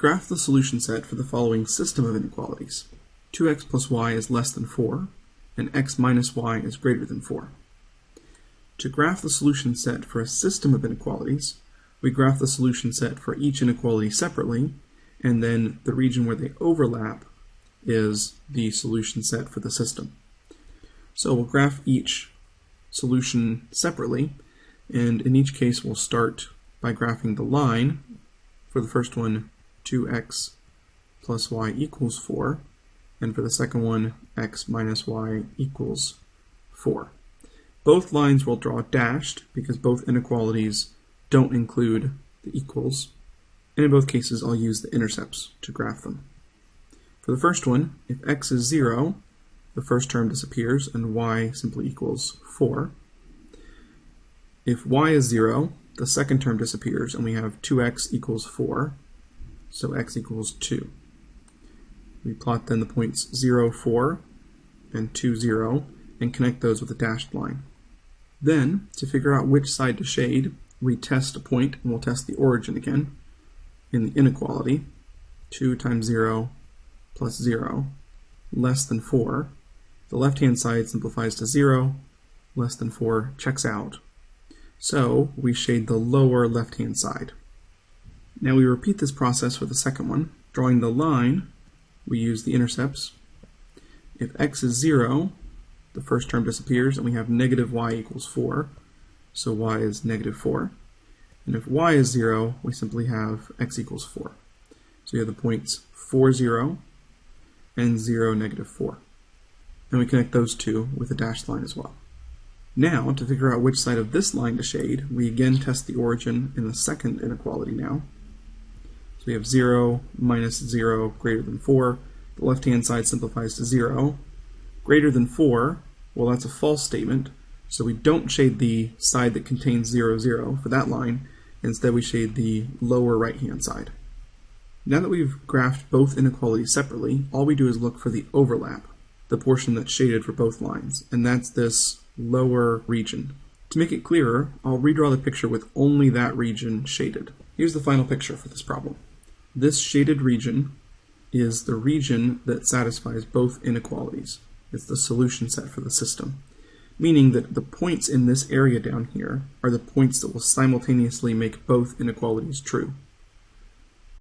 Graph the solution set for the following system of inequalities. 2x plus y is less than 4, and x minus y is greater than 4. To graph the solution set for a system of inequalities, we graph the solution set for each inequality separately, and then the region where they overlap is the solution set for the system. So we'll graph each solution separately, and in each case we'll start by graphing the line. For the first one, 2x plus y equals 4, and for the second one, x minus y equals 4. Both lines will draw dashed because both inequalities don't include the equals, and in both cases I'll use the intercepts to graph them. For the first one, if x is 0, the first term disappears and y simply equals 4. If y is 0, the second term disappears and we have 2x equals 4, so x equals 2. We plot then the points 0, 4 and 2, 0 and connect those with a dashed line. Then, to figure out which side to shade, we test a point, and we'll test the origin again in the inequality. 2 times 0 plus 0 less than 4. The left-hand side simplifies to 0. Less than 4 checks out. So we shade the lower left-hand side. Now we repeat this process for the second one. Drawing the line, we use the intercepts. If x is 0, the first term disappears and we have negative y equals 4. So y is negative 4. And if y is 0, we simply have x equals 4. So we have the points 4, 0 and 0, negative 4. And we connect those two with a dashed line as well. Now, to figure out which side of this line to shade, we again test the origin in the second inequality now. So we have 0 minus 0 greater than 4. The left-hand side simplifies to 0. Greater than 4, well that's a false statement, so we don't shade the side that contains 0, 0 for that line. Instead we shade the lower right-hand side. Now that we've graphed both inequalities separately, all we do is look for the overlap, the portion that's shaded for both lines, and that's this lower region. To make it clearer, I'll redraw the picture with only that region shaded. Here's the final picture for this problem. This shaded region is the region that satisfies both inequalities. It's the solution set for the system, meaning that the points in this area down here are the points that will simultaneously make both inequalities true.